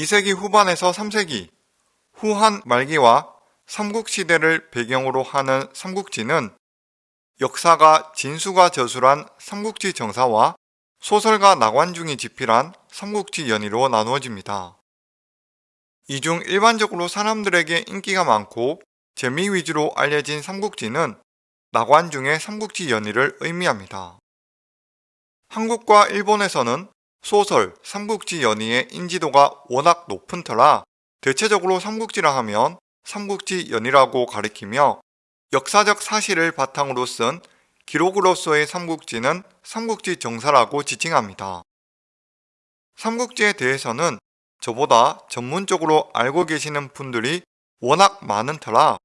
2세기 후반에서 3세기 후한 말기와 삼국시대를 배경으로 하는 삼국지는 역사가 진수가 저술한 삼국지 정사와 소설가 나관중이 집필한 삼국지 연의로 나누어집니다. 이 중 일반적으로 사람들에게 인기가 많고 재미 위주로 알려진 삼국지는 나관중의 삼국지 연의를 의미합니다. 한국과 일본에서는 소설 삼국지 연의의 인지도가 워낙 높은 터라 대체적으로 삼국지라 하면 삼국지 연의라고 가리키며 역사적 사실을 바탕으로 쓴 기록으로서의 삼국지는 삼국지 정사라고 지칭합니다. 삼국지에 대해서는 저보다 전문적으로 알고 계시는 분들이 워낙 많은 터라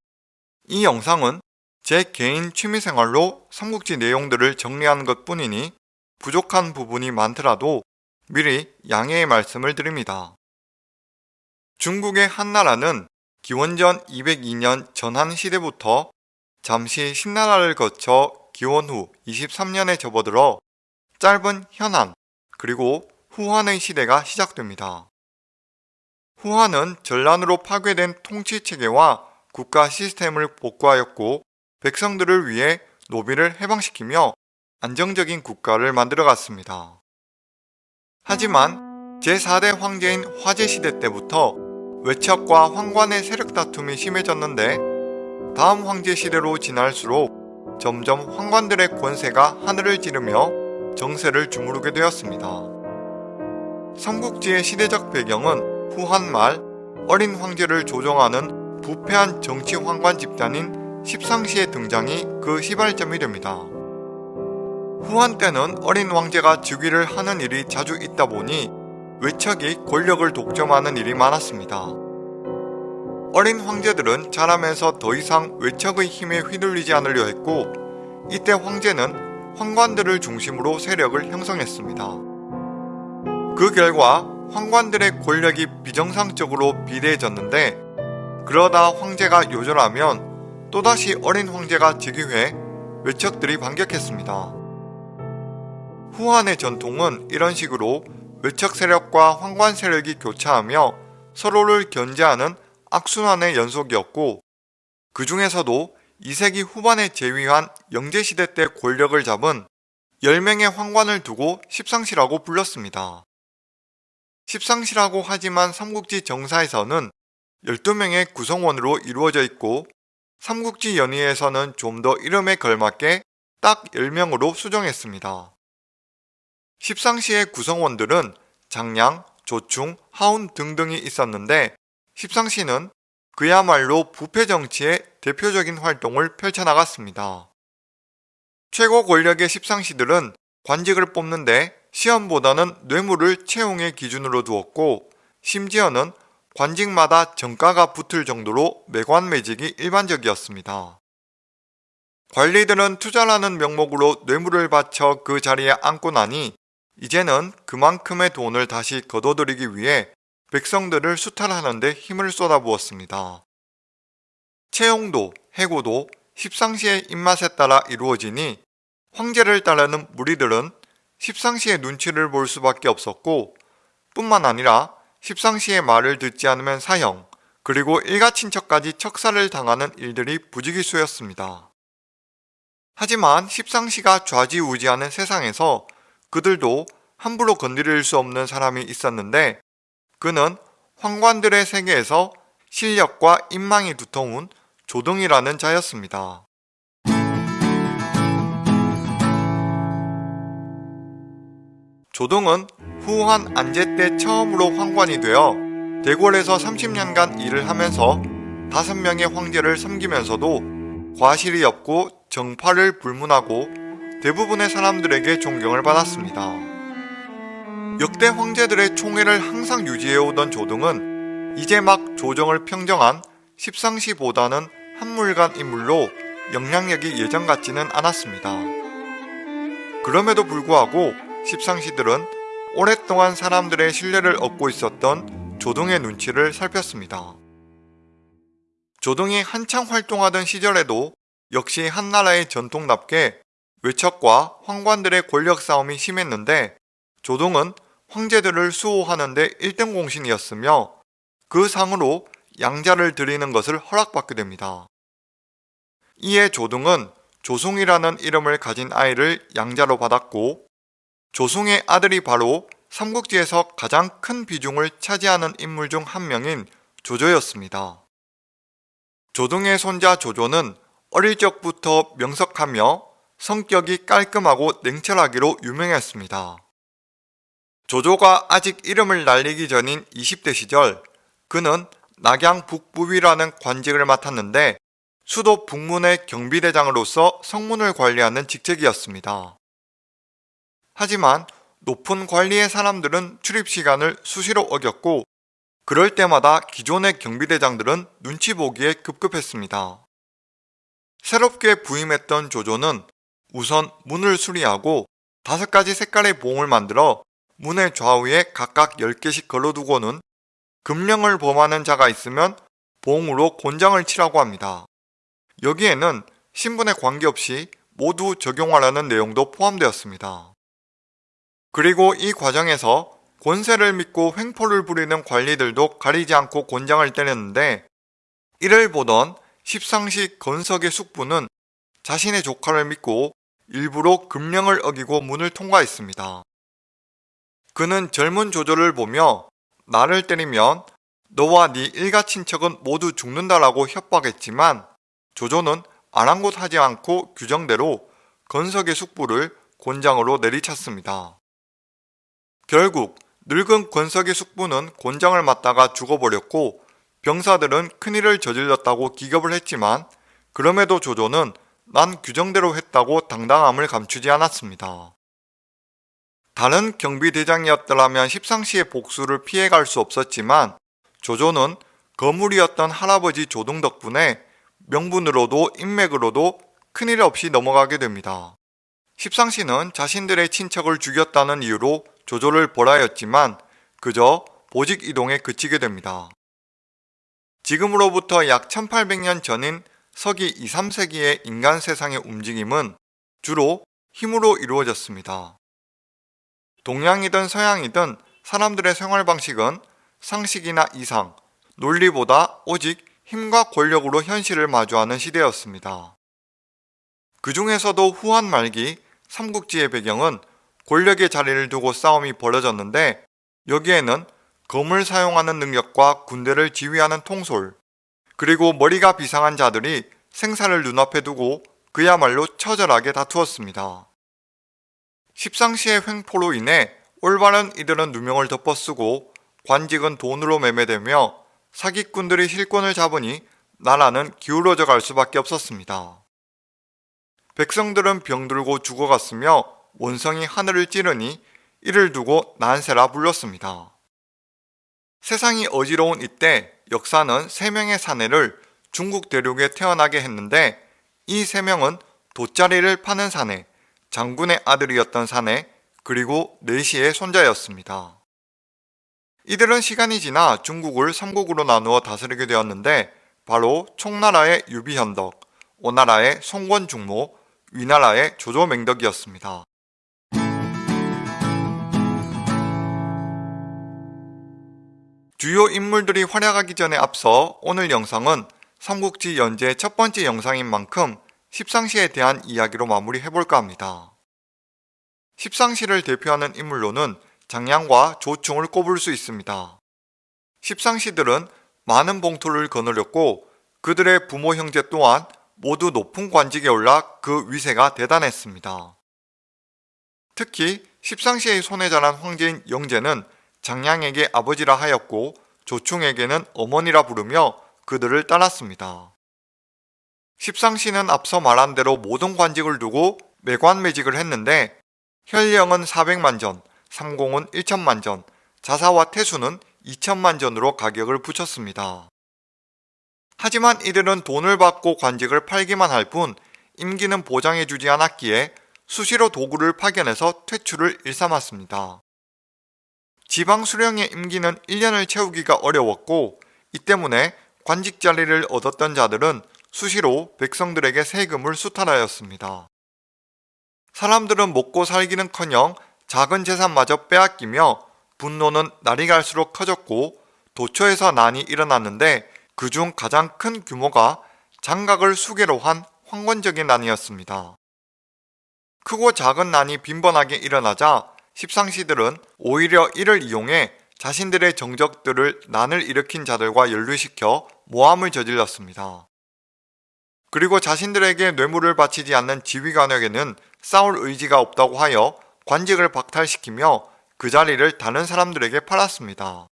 이 영상은 제 개인 취미생활로 삼국지 내용들을 정리한 것 뿐이니 부족한 부분이 많더라도 미리 양해의 말씀을 드립니다. 중국의 한나라는 기원전 202년 전한시대부터 잠시 신나라를 거쳐 기원 후 23년에 접어들어 짧은 현한 그리고 후한의 시대가 시작됩니다. 후한은 전란으로 파괴된 통치체계와 국가 시스템을 복구하였고 백성들을 위해 노비를 해방시키며 안정적인 국가를 만들어갔습니다. 하지만 제4대 황제인 화제시대 때부터 외척과 황관의 세력 다툼이 심해졌는데 다음 황제 시대로 지날수록 점점 황관들의 권세가 하늘을 찌르며 정세를 주무르게 되었습니다. 삼국지의 시대적 배경은 후한 말 어린 황제를 조종하는 부패한 정치 황관 집단인 십상시의 등장이 그 시발점이 됩니다. 후한 때는 어린 왕제가 즉위를 하는 일이 자주 있다 보니 외척이 권력을 독점하는 일이 많았습니다. 어린 황제들은 자라면서 더 이상 외척의 힘에 휘둘리지 않으려 했고 이때 황제는 황관들을 중심으로 세력을 형성했습니다. 그 결과 황관들의 권력이 비정상적으로 비대해졌는데 그러다 황제가 요절하면 또다시 어린 황제가 즉위해 외척들이 반격했습니다. 후한의 전통은 이런 식으로 외척 세력과 황관 세력이 교차하며 서로를 견제하는 악순환의 연속이었고 그 중에서도 2세기 후반에 재위한 영제시대 때 권력을 잡은 10명의 황관을 두고 십상시라고 불렀습니다. 십상시라고 하지만 삼국지 정사에서는 12명의 구성원으로 이루어져 있고 삼국지 연의에서는 좀 더 이름에 걸맞게 딱 10명으로 수정했습니다. 십상시의 구성원들은 장량, 조충, 하운 등등이 있었는데 십상시는 그야말로 부패 정치의 대표적인 활동을 펼쳐나갔습니다. 최고 권력의 십상시들은 관직을 뽑는데 시험보다는 뇌물을 채용의 기준으로 두었고 심지어는 관직마다 정가가 붙을 정도로 매관매직이 일반적이었습니다. 관리들은 투자라는 명목으로 뇌물을 바쳐 그 자리에 앉고 나니 이제는 그만큼의 돈을 다시 거둬들이기 위해 백성들을 수탈하는 데 힘을 쏟아부었습니다. 채용도, 해고도 십상시의 입맛에 따라 이루어지니 황제를 따르는 무리들은 십상시의 눈치를 볼 수밖에 없었고 뿐만 아니라 십상시의 말을 듣지 않으면 사형, 그리고 일가친척까지 척살을 당하는 일들이 부지기수였습니다. 하지만 십상시가 좌지우지하는 세상에서 그들도 함부로 건드릴 수 없는 사람이 있었는데 그는 황관들의 세계에서 실력과 인망이 두터운 조등이라는 자였습니다. 조등은 후한 안제 때 처음으로 황관이 되어 대궐에서 30년간 일을 하면서 5명의 황제를 섬기면서도 과실이 없고 정파를 불문하고 대부분의 사람들에게 존경을 받았습니다. 역대 황제들의 총애를 항상 유지해오던 조등은 이제 막 조정을 평정한 십상시보다는 한물간 인물로 영향력이 예전 같지는 않았습니다. 그럼에도 불구하고 십상시들은 오랫동안 사람들의 신뢰를 얻고 있었던 조등의 눈치를 살폈습니다. 조등이 한창 활동하던 시절에도 역시 한나라의 전통답게 외척과 황관들의 권력 싸움이 심했는데 조동은 황제들을 수호하는데 1등 공신이었으며 그 상으로 양자를 드리는 것을 허락받게 됩니다. 이에 조등은 조송이라는 이름을 가진 아이를 양자로 받았고 조송의 아들이 바로 삼국지에서 가장 큰 비중을 차지하는 인물 중 한 명인 조조였습니다. 조등의 손자 조조는 어릴 적부터 명석하며 성격이 깔끔하고 냉철하기로 유명했습니다. 조조가 아직 이름을 날리기 전인 20대 시절 그는 낙양 북부위라는 관직을 맡았는데 수도 북문의 경비대장으로서 성문을 관리하는 직책이었습니다. 하지만 높은 관리의 사람들은 출입 시간을 수시로 어겼고 그럴 때마다 기존의 경비대장들은 눈치 보기에 급급했습니다. 새롭게 부임했던 조조는 우선 문을 수리하고 다섯 가지 색깔의 봉을 만들어 문의 좌우에 각각 10개씩 걸어두고는 금령을 범하는 자가 있으면 봉으로 곤장을 치라고 합니다. 여기에는 신분에 관계없이 모두 적용하라는 내용도 포함되었습니다. 그리고 이 과정에서 권세를 믿고 횡포를 부리는 관리들도 가리지 않고 곤장을 때렸는데 이를 보던 십상시 건석의 숙부는 자신의 조카를 믿고 일부러 금령을 어기고 문을 통과했습니다. 그는 젊은 조조를 보며 나를 때리면 너와 네 일가 친척은 모두 죽는다라고 협박했지만 조조는 아랑곳하지 않고 규정대로 건석의 숙부를 곤장으로 내리쳤습니다. 결국 늙은 권석의 숙부는 곤장을 맞다가 죽어버렸고 병사들은 큰일을 저질렀다고 기겁을 했지만 그럼에도 조조는 난 규정대로 했다고 당당함을 감추지 않았습니다. 다른 경비대장이었더라면 십상시의 복수를 피해갈 수 없었지만 조조는 거물이었던 할아버지 조등 덕분에 명분으로도 인맥으로도 큰일 없이 넘어가게 됩니다. 십상시는 자신들의 친척을 죽였다는 이유로 조조를 벌하였지만 그저 보직 이동에 그치게 됩니다. 지금으로부터 약 1800년 전인 서기 2, 3세기의 인간 세상의 움직임은 주로 힘으로 이루어졌습니다. 동양이든 서양이든 사람들의 생활 방식은 상식이나 이상, 논리보다 오직 힘과 권력으로 현실을 마주하는 시대였습니다. 그 중에서도 후한 말기 삼국지의 배경은 권력의 자리를 두고 싸움이 벌어졌는데 여기에는 검을 사용하는 능력과 군대를 지휘하는 통솔, 그리고 머리가 비상한 자들이 생사를 눈앞에 두고 그야말로 처절하게 다투었습니다. 십상시의 횡포로 인해 올바른 이들은 누명을 덮어쓰고 관직은 돈으로 매매되며 사기꾼들이 실권을 잡으니 나라는 기울어져 갈 수밖에 없었습니다. 백성들은 병들고 죽어갔으며 원성이 하늘을 찌르니 이를 두고 난세라 불렀습니다. 세상이 어지러운 이때 역사는 세 명의 사내를 중국 대륙에 태어나게 했는데 이세 명은 돗자리를 파는 사내, 장군의 아들이었던 사내, 그리고 네시의 손자였습니다. 이들은 시간이 지나 중국을 삼국으로 나누어 다스리게 되었는데 바로 총나라의 유비현덕, 오나라의 송권중모, 위나라의 조조맹덕이었습니다. 주요 인물들이 활약하기 전에 앞서 오늘 영상은 삼국지 연재 첫 번째 영상인 만큼 십상시에 대한 이야기로 마무리해볼까 합니다. 십상시를 대표하는 인물로는 장량과 조충을 꼽을 수 있습니다. 십상시들은 많은 봉투를 거느렸고 그들의 부모 형제 또한 모두 높은 관직에 올라 그 위세가 대단했습니다. 특히 십상시의 손에 자란 황제인 영제는 장량에게 아버지라 하였고 조충에게는 어머니라 부르며 그들을 따랐습니다. 십상시는 앞서 말한 대로 모든 관직을 두고 매관매직을 했는데 혈령은 400만 전, 삼공은 1천만 전, 자사와 태수는 2천만 전으로 가격을 붙였습니다. 하지만 이들은 돈을 받고 관직을 팔기만 할 뿐 임기는 보장해주지 않았기에 수시로 도구를 파견해서 퇴출을 일삼았습니다. 지방 수령의 임기는 1년을 채우기가 어려웠고 이 때문에 관직 자리를 얻었던 자들은 수시로 백성들에게 세금을 수탈하였습니다. 사람들은 먹고 살기는커녕 작은 재산마저 빼앗기며 분노는 날이 갈수록 커졌고 도처에서 난이 일어났는데 그중 가장 큰 규모가 장각을 수계로 한 황건적인 난이었습니다. 크고 작은 난이 빈번하게 일어나자 십상시들은 오히려 이를 이용해 자신들의 정적들을 난을 일으킨 자들과 연루시켜 모함을 저질렀습니다. 그리고 자신들에게 뇌물을 바치지 않는 지휘관에게는 싸울 의지가 없다고 하여 관직을 박탈시키며 그 자리를 다른 사람들에게 팔았습니다.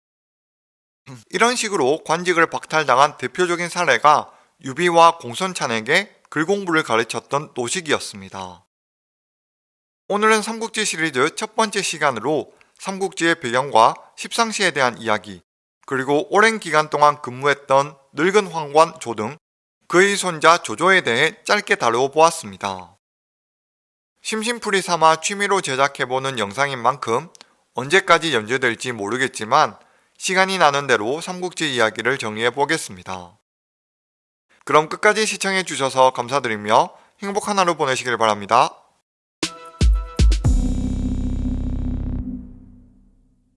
이런 식으로 관직을 박탈당한 대표적인 사례가 유비와 공손찬에게 글공부를 가르쳤던 노식이었습니다. 오늘은 삼국지 시리즈 첫 번째 시간으로 삼국지의 배경과 십상시에 대한 이야기, 그리고 오랜 기간 동안 근무했던 늙은 황관 조 등 그의 손자 조조에 대해 짧게 다루어 보았습니다. 심심풀이 삼아 취미로 제작해보는 영상인 만큼 언제까지 연재될지 모르겠지만 시간이 나는 대로 삼국지 이야기를 정리해 보겠습니다. 그럼 끝까지 시청해 주셔서 감사드리며 행복한 하루 보내시길 바랍니다.